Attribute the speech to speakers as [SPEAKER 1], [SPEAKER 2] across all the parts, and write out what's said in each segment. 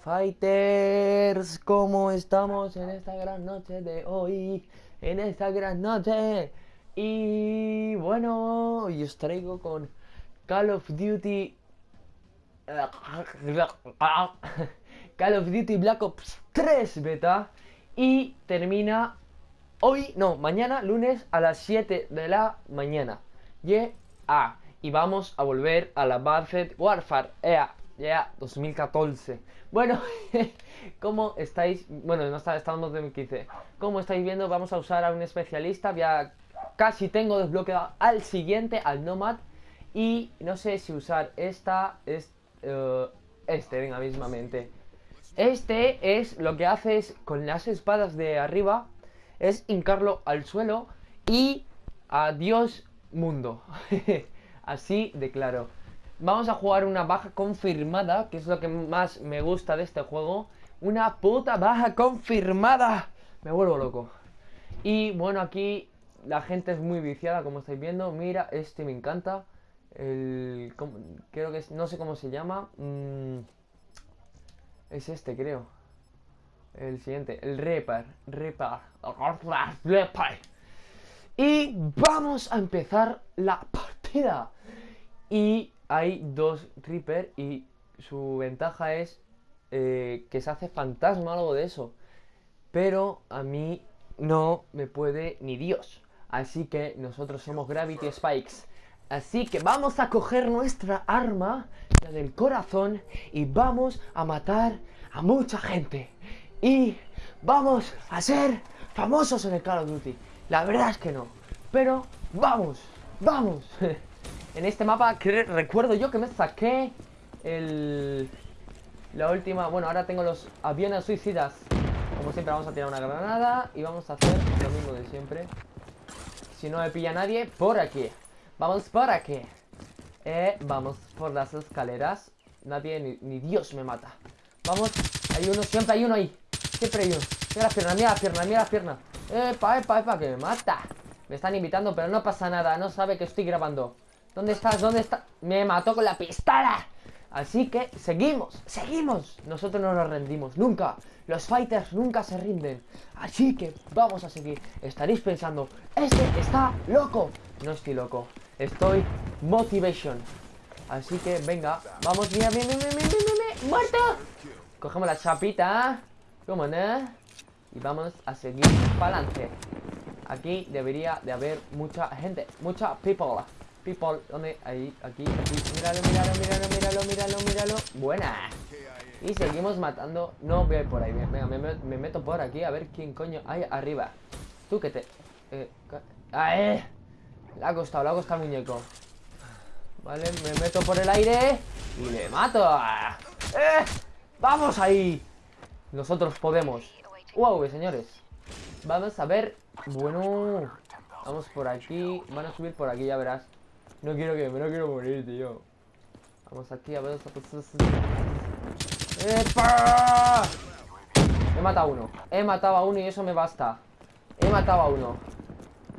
[SPEAKER 1] Fighters, ¿cómo estamos en esta gran noche de hoy? En esta gran noche. Y bueno, hoy os traigo con Call of Duty... Call of Duty Black Ops 3 beta. Y termina hoy, no, mañana, lunes a las 7 de la mañana. Yeah. Y vamos a volver a la Advanced Warfare. EA ya, 2014. Bueno, ¿cómo estáis? Bueno, no está, estamos en 2015. Como estáis viendo, vamos a usar a un especialista. Ya casi tengo desbloqueado al siguiente, al Nomad. Y no sé si usar esta, es, uh, este, venga, mismamente. Este es lo que haces con las espadas de arriba. Es hincarlo al suelo y adiós mundo. Así de claro. Vamos a jugar una baja confirmada, que es lo que más me gusta de este juego. Una puta baja confirmada. Me vuelvo loco. Y bueno, aquí la gente es muy viciada, como estáis viendo. Mira, este me encanta. El... Creo que es... No sé cómo se llama. Mm, es este, creo. El siguiente. El. Reaper. Reaper. Y vamos a empezar la partida. Y hay dos Reaper y su ventaja es eh, que se hace fantasma algo de eso. Pero a mí no me puede ni Dios. Así que nosotros somos Gravity Spikes. Así que vamos a coger nuestra arma, la del corazón, y vamos a matar a mucha gente. Y vamos a ser famosos en el Call of Duty. La verdad es que no. Pero vamos, vamos. En este mapa recuerdo yo que me saqué el... La última... Bueno, ahora tengo los aviones suicidas. Como siempre vamos a tirar una granada y vamos a hacer lo mismo de siempre. Si no me pilla nadie, por aquí. Vamos por aquí. Eh, vamos por las escaleras. Nadie, ni, Dios me mata. Vamos. Hay uno, siempre hay uno ahí. Siempre hay uno. Mira la pierna, mira la pierna, mira la pierna. Epa, epa, epa, que me mata. Me están invitando, pero no pasa nada. No sabe que estoy grabando. ¿Dónde estás? ¿Dónde está? Me mató con la pistola. Así que seguimos, seguimos. Nosotros no nos rendimos, nunca. Los fighters nunca se rinden. Así que vamos a seguir. Estaréis pensando, este está loco. No estoy loco, estoy motivation. Así que venga, vamos, mira, mira, mira, mira, mira, muerto. Cogemos la chapita. ¿Cómo no? Y vamos a seguir para adelante. Aquí debería de haber mucha gente, mucha people. People, ¿dónde? Ahí, aquí, aquí. Míralo, míralo, míralo, míralo, míralo, míralo. Buena. Y seguimos matando. No voy por ahí. Venga, me, meto por aquí a ver quién coño hay arriba. Tú que te. Eh, ¡Ah, eh! Le ha costado, le ha costado el muñeco. Vale, me meto por el aire y le mato. ¡Eh! ¡Vamos ahí! Nosotros podemos. ¡Wow, señores! Vamos a ver. Bueno. Vamos por aquí. Van a subir por aquí, ya verás. No quiero que no quiero morir, tío. Vamos aquí a ver. ¡Epa! He matado a uno. He matado a uno y eso me basta. He matado a uno.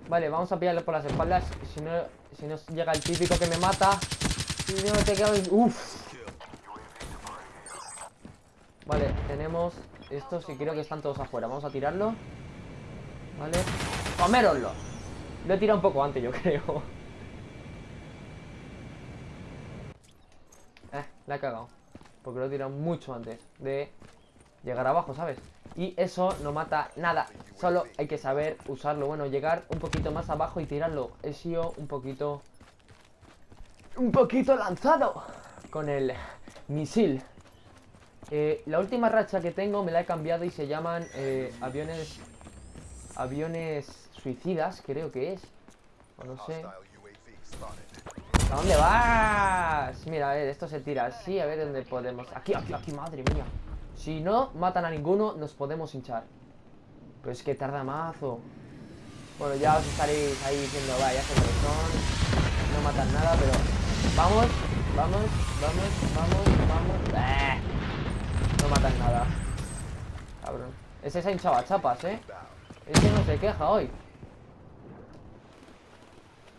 [SPEAKER 1] Vale, vamos a pillarle por las espaldas. Si no, si no llega el típico que me mata. Si no te. Uff. Vale, tenemos estos y creo que están todos afuera. Vamos a tirarlo. Vale. ¡Coméroslo! Lo he tirado un poco antes, yo creo. La he cagado. Porque lo he tirado mucho antes de llegar abajo, ¿sabes? Y eso no mata nada. Solo hay que saber usarlo. Bueno, llegar un poquito más abajo y tirarlo. He sido un poquito... Un poquito lanzado con el misil. Eh, la última racha que tengo me la he cambiado y se llaman eh, aviones... Aviones suicidas, creo que es. O no sé. ¿A dónde vas? Mira, a ver, esto se tira así, a ver dónde podemos. Aquí, aquí, aquí, madre mía. Si no matan a ninguno, nos podemos hinchar. Pero es que tarda mazo. Bueno, ya os estaréis ahí diciendo Vaya, sé son No matan nada, pero Vamos, vamos, vamos, vamos, vamos. ¡Eh! No matan nada. Cabrón. Ese se ha hinchado a chapas, ¿eh? Ese no se queja hoy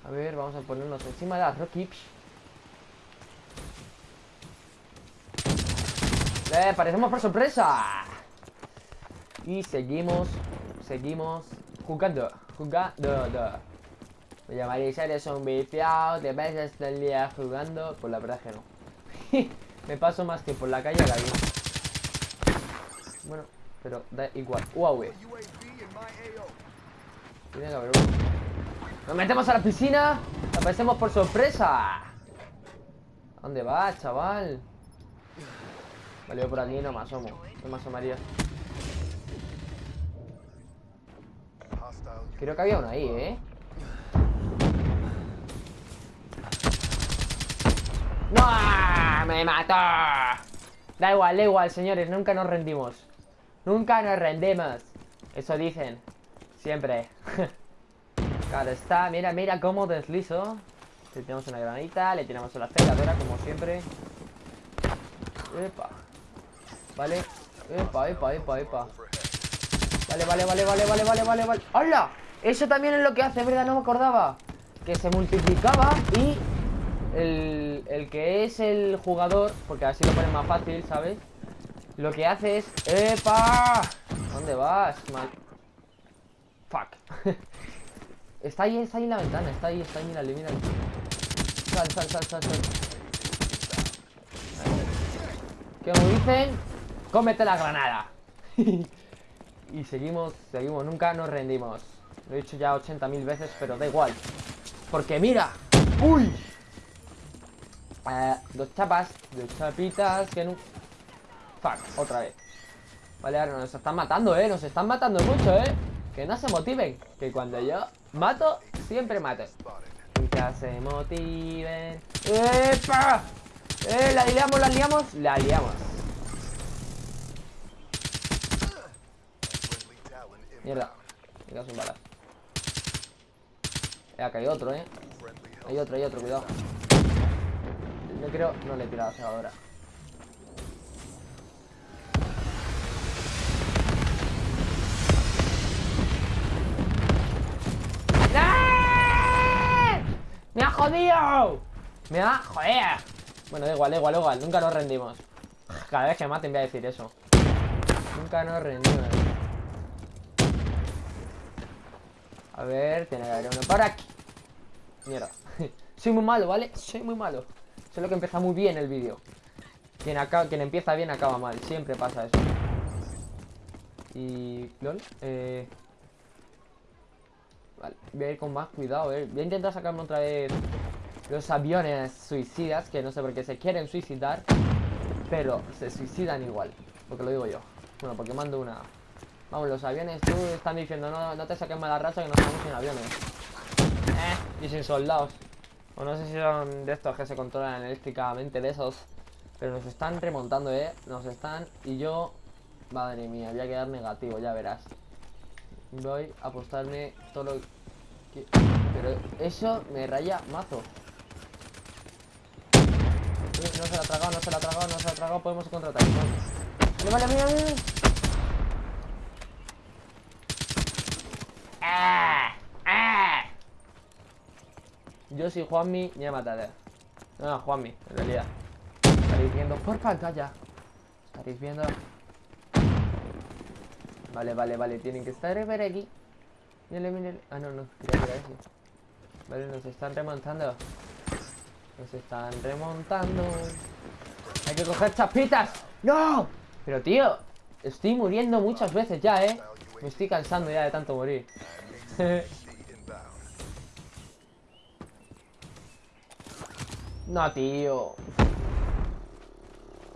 [SPEAKER 1] a ver, vamos a ponernos encima de las Rockips. Eh, parecemos por sorpresa. Y seguimos, seguimos jugando, jugando. Me llamaréis, eres un viciado, te ves todo el día jugando. Pues la verdad es que no. Me paso más que por la calle a la vida. Bueno, pero da igual. Huawei. Tiene que haber. Nos metemos a la piscina. Aparecemos por sorpresa. ¿A dónde vas, chaval? Vale, yo por aquí no me asomo. No me asomaría. Creo que había uno ahí, ¿eh? ¡No! ¡Me mató! Da igual, da igual, señores. Nunca nos rendimos. Nunca nos rendemos. Eso dicen. Siempre. claro está. Mira, mira cómo deslizo. Le tiramos una granita, le tiramos una aceleradora, como siempre. Epa. Vale. Epa, epa, epa, epa. Vale, vale, vale, vale, vale, vale, vale, vale. ¡Hala! Eso también es lo que hace, ¿verdad? No me acordaba. Que se multiplicaba y el, el que es el jugador, porque así lo ponen más fácil, ¿sabes? Lo que hace es... ¡Epa! ¿Dónde vas, man? Fuck. está ahí, está ahí en la ventana, está ahí, está ahí, mírale, mírale. Sal, sal, sal, sal, sal. ¿Qué me dicen? Cómete la granada. y seguimos, seguimos, nunca nos rendimos. Lo he dicho ya 80.000 veces, pero da igual. Porque mira. ¡Uy! Eh, dos chapas, dos chapitas que no... Fuck, otra vez Vale, ahora nos están matando, eh Nos están matando mucho, eh Que no se motiven Que cuando yo mato, siempre mato Que se motiven ¡Epa! ¡Eh! ¿La liamos, la liamos? La liamos Mierda Me un bala Eh, acá hay otro, eh Hay otro, hay otro, cuidado yo creo... No le he tirado ahora. ¡Me jodido! ¡Me ha... ¡Joder! Bueno, da igual, da igual, da igual. Nunca nos rendimos. Cada vez que maten voy a decir eso. Nunca nos rendimos. A ver, tiene que haber uno por aquí. Mierda. Soy muy malo, ¿vale? Soy muy malo. Sé lo que empieza muy bien el vídeo. Quien, quien empieza bien acaba mal. Siempre pasa eso. Y... ¿Lol? Eh... Vale, voy a ir con más cuidado, eh. Voy a intentar sacarme otra vez los aviones suicidas, que no sé por qué se quieren suicidar, pero se suicidan igual, porque lo digo yo. Bueno, porque mando una... Vamos, los aviones, tú están diciendo, no, no te saques mala raza que no estamos sin aviones. Eh, y sin soldados. O no sé si son de estos que se controlan eléctricamente, de esos. Pero nos están remontando, ¿eh? Nos están... Y yo... Madre mía, voy a quedar negativo, ya verás. Voy a apostarme todo lo que... Pero eso me raya mazo. No se la ha tragado, no se la ha tragado, no se la ha tragado. Podemos contratar. Vale, vale, mira, mira. ¡Ah! Yo soy Juanmi, ya mataré. No, Juanmi, en realidad. Estaréis viendo por pantalla. Estaréis viendo. Vale, vale, vale. Tienen que estar por aquí. Mírale, mírale. Ah, no, no. Vale, nos están remontando. Nos están remontando. Hay que coger chapitas. ¡No! Pero, tío, estoy muriendo muchas veces ya, ¿eh? Me estoy cansando ya de tanto morir. No, tío.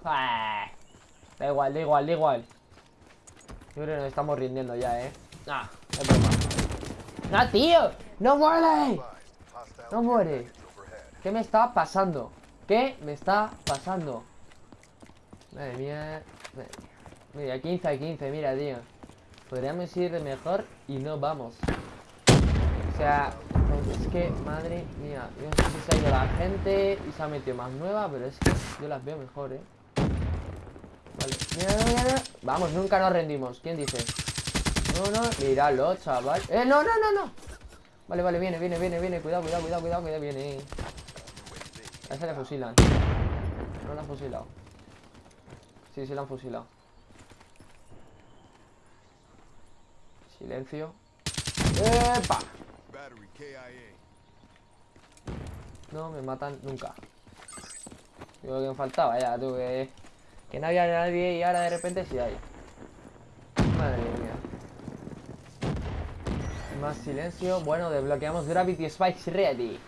[SPEAKER 1] Ah, da igual, da igual, da igual. Yo creo que nos estamos rindiendo ya, ¿eh? Nah, es broma. ¡No, tío! ¡No muere! ¡No muere! ¿Qué me está pasando? ¿Qué me está pasando? Madre mía. Mira, 15 a 15, mira, tío. Podríamos ir de mejor y no vamos. O sea, es que, madre mía, yo no sé si se ha ido la gente y se ha metido más nueva, pero es que yo las veo mejor, ¿eh? Vale, mira, mira, mira. Vamos, nunca nos rendimos. ¿Quién dice? No, no, míralo, chaval. ¡Eh, no, no, no, no! Vale, vale, viene, viene, viene, viene. Cuidado, cuidado, cuidado, cuidado, cuidado, viene. A ese le fusilan. No lo han fusilado. Sí, sí, lo han fusilado. Silencio. ¡Epa! No me matan nunca. Digo que me faltaba ya, tú, que, que no había nadie y ahora de repente sí hay. Madre mía. Más silencio. Bueno, desbloqueamos Gravity Spikes Ready.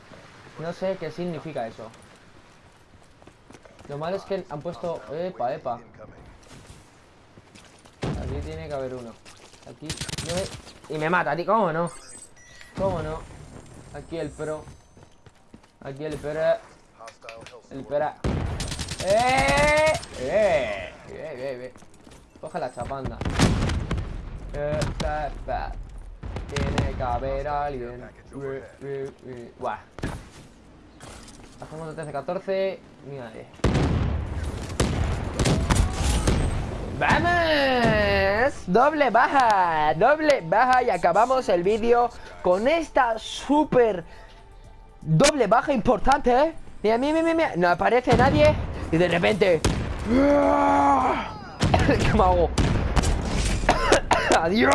[SPEAKER 1] No sé qué significa eso. Lo malo es que han puesto... Epa, epa. Aquí tiene que haber uno. Aquí... Y me mata, tío. ¿Cómo no? ¿Cómo no? Aquí el pro. Aquí el pro. El pera. ¡Eh! ¡Eh! ¡Eh, eh, eh! Coge la chapanda. Eh. Tiene que haber alguien. Buah. Hacemos de 13-14. Mira, eh. ¡Vamos! Doble baja, doble baja y acabamos el vídeo con esta súper doble baja importante, ¿eh? Mira, mira, mira, mira, no aparece nadie y de repente... ¿Qué me hago? ¡Adiós!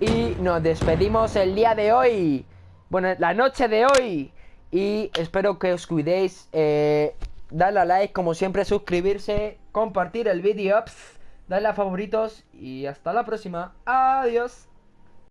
[SPEAKER 1] Y nos despedimos el día de hoy. Bueno, la noche de hoy. Y espero que os cuidéis. Eh, darle a like, como siempre, suscribirse, compartir el vídeo, darle a favoritos. Y hasta la próxima. Adiós.